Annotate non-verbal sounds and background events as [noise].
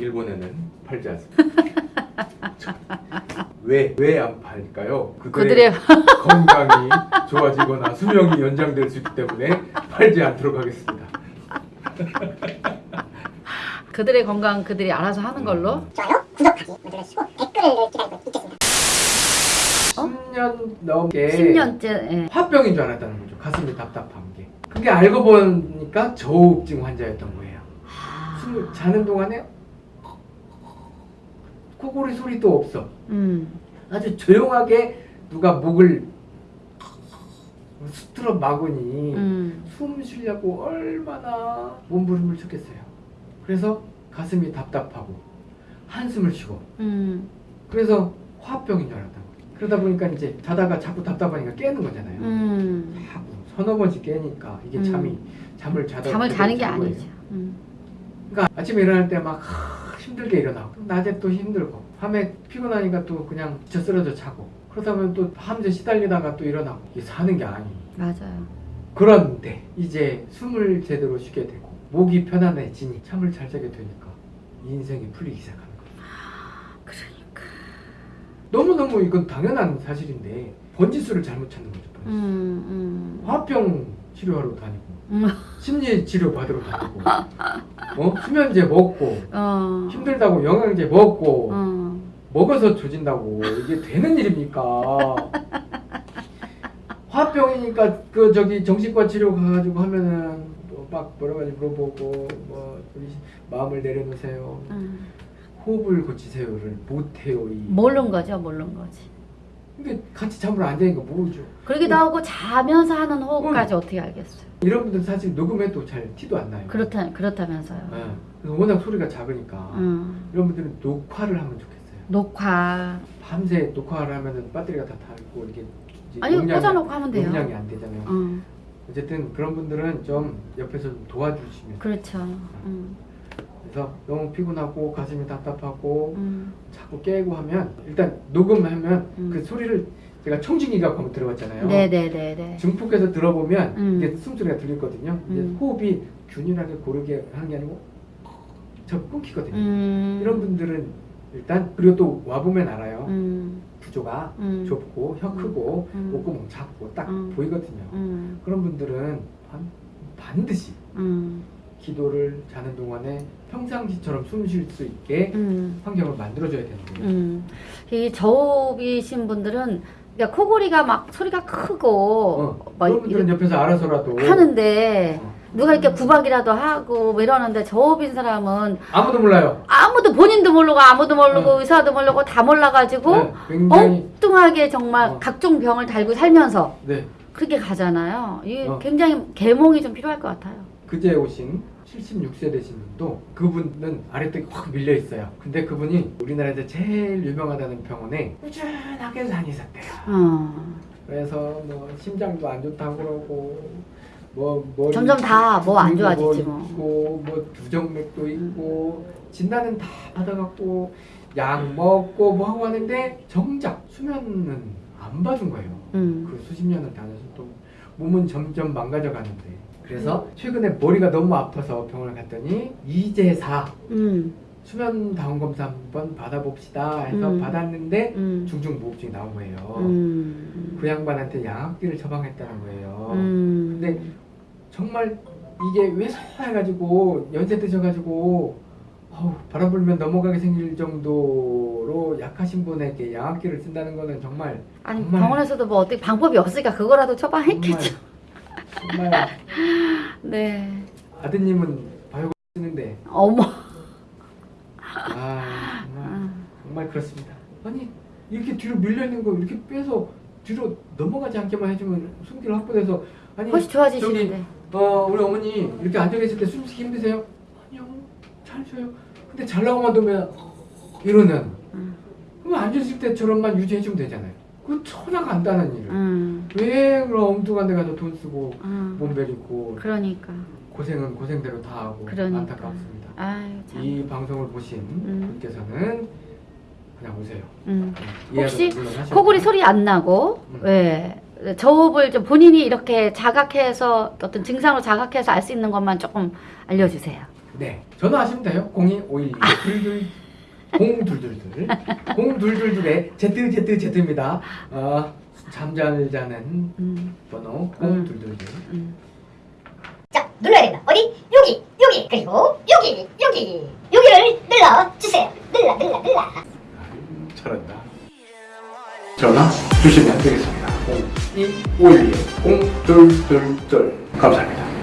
일본에는 팔지 않습니다. [laughs] 왜 왜 안 팔까요? 그들의 [laughs] 건강이 좋아지거나 수명이 연장될 수 있기 때문에 팔지 않도록 하겠습니다. [laughs] 그들의 건강 그들이 알아서 하는 걸로. 좋아요, 구독하기 눌러주시고 댓글을 기다리고 있겠습니다. 10년 넘게 10년째. 예. 화병인 줄 알았다는 거죠. 가슴이 답답한 게. 그게 알고 보니까 저우증 환자였던 거예요. 숨을 자는 동안에 코골이 소리도 없어. 음. 아주 조용하게 누가 목을 수트러 막으니 음. 숨 쉬려고 얼마나 몸부림을 쳤겠어요. 그래서 가슴이 답답하고 한숨을 쉬고 음. 그래서 화병인 줄 알았다고. 그러다 보니까 이제 자다가 자꾸 답답하니까 깨는 거잖아요. 음. 자꾸 서너 번씩 깨니까 이게 음. 잠이 잠을 자다 잠을 자는 게. 아니죠. 음. 그러니까 아침에 일어날 때막 힘들게 일어나고 낮에 또 힘들고 밤에 피곤하니까 또 그냥 지쳐 쓰러져 자고 그러다 보면 또 밤새 시달리다가 또 일어나고 이게 사는 게 아니 맞아요. 그런데 이제 숨을 제대로 쉬게 되고 목이 편안해지니 잠을 잘 자게 되니까 인생이 풀리기 시작하는 거예요 그러니까. 너무너무 이건 당연한 사실인데 번지수를 잘못 찾는 거죠 번지수. 음. 음. 화병 치료하러 다니고 음. 심리 치료 받으러 다니고 어? 수면제 먹고 어. 힘들다고 영양제 먹고 어. 먹어서 조진다고 이게 되는 일입니까? 화병이니까 그 저기 정신과 치료 가가지고 하면은 뭐 막 여러 가지 물어보고 뭐 마음을 내려놓으세요, 음. 호흡을 고치세요를 못해요 이. 모르는 거죠, 모르는 거지. 근데 같이 잠을 안 자니까 모르죠. 그러기도 하고 자면서 하는 호흡까지 어떻게 알겠어요? 이런 분들 사실 녹음해도 잘 티도 안 나요. 그렇다 그렇다면서요. 예. 그래서 워낙 소리가 작으니까 음. 이런 분들은 녹화를 하면 좋겠어요. 녹화. 밤새 녹화를 하면은 배터리가 다 닳고 이게 아니 용량이- 꽂아놓고 하면 돼요. 용량이 안 되잖아요. 어. 어쨌든 그런 분들은 좀 옆에서 좀 도와주시면 그렇죠. 음. 그래서 너무 피곤하고 가슴이 답답하고 음. 자꾸 깨고 하면 일단 녹음하면 음. 그 소리를 제가 청진기가 한번 들어봤잖아요. 네네네네. 증폭해서 들어보면 음. 이게 숨소리가 들리거든요. 이제 음. 호흡이 균일하게 고르게 하는 게 아니고 저 끊기거든요. 음. 이런 분들은 일단 그리고 또 와보면 알아요. 음. 구조가 음. 좁고 혀 크고 음. 목구멍 작고 딱 음. 보이거든요. 음. 그런 분들은 반, 반드시 음. 기도를 자는 동안에 평상시처럼 숨 쉴 수 있게 음. 환경을 만들어줘야 되는 거예요. 음. 이 저흡이신 분들은 그러니까 코골이가 막 소리가 크고 어, 막 그런 분들은 옆에서 알아서라도 하는데 어, 누가 이렇게 구박이라도 하고 뭐 이러는데 저흡인 사람은 아무도 몰라요. 아무도 본인도 모르고 아무도 모르고 어. 의사도 모르고 다 몰라가지고 네, 굉장히 엉뚱하게 정말 어. 각종 병을 달고 살면서 네 그렇게 가잖아요. 이 어. 굉장히 계몽이 좀 필요할 것 같아요. 그제 오신 76세 되신 분도 그분은 아래쪽이 확 밀려 있어요. 근데 그분이 우리나라에서 제일 유명하다는 병원에 꾸준하게 다니셨대요. 어. 그래서 뭐 심장도 안 좋다고 그러고 뭐 머리 점점 다 뭐안 뭐 좋아지지 뭐. 있고 뭐 부정맥도 있고 진단은 다 받아갖고 약 먹고 뭐 하고 하는데 정작 수면은 안 봐준 거예요. 음. 그 수십 년을 다녀서 또 몸은 점점 망가져 가는데 그래서 최근에 머리가 너무 아파서 병원을 갔더니 이제사 음. 수면 다운 검사 한번 받아봅시다 해서 음. 받았는데 음. 중증 무호흡증이 나온 거예요. 음. 그 양반한테 양악기를 처방했다는 거예요. 음. 근데 정말 이게 왜소해가지고 연세 드셔가지고 어우, 바람 불면 넘어가게 생길 정도로 약하신 분에게 양악기를 쓴다는 거는 정말 아니 정말- 병원에서도 뭐 어떻게 방법이 없으니까 그거라도 처방했겠죠. 정말, [laughs] 네. 아드님은 바이오 쓰는데 어머. 아 정말 아. 정말 그렇습니다. 아니 이렇게 뒤로 밀려 있는 거 이렇게 빼서 뒤로 넘어가지 않게만 해주면 숨기를 확보돼서 아니 훨씬 좋아지시는데. 어 우리 어머니 이렇게 앉아 계실 때 숨쉬기 힘드세요? 아니요 잘 쉬어요. 근데 잘 나오면 두면 이러는 음. 그럼 앉으실 때처럼만 유지해주면 되잖아요. 그 천하 간단한 일을 음. 왜 그런 엉뚱한 데 가서 돈 쓰고 음. 몸 베리 고 그러니까. 고생은 고생대로 다 하고 그러니까. 안타깝습니다. 아유 참. 이 방송을 보신 음. 분께서는 그냥 오세요. 음. 이해도 혹시 코골이. 소리 안 나고 음. 왜 저호흡을 좀 본인이 이렇게 자각해서 어떤 증상으로 자각해서 알 수 있는 것만 조금 알려주세요. 네, 전화하시면 돼요. 0251 둘둘 0222 0222에 Z Z Z입니다. 어, 잠잘 자는 음, 번호 음. 0222. 음. 자, 눌러야 된다. 어디? 여기, 여기, 그리고 여기, 여기, 여기를 눌러 주세요. 눌러, 눌러, 눌러. 잘한다. 전화 주시면 되겠습니다. 0251 0222 감사합니다.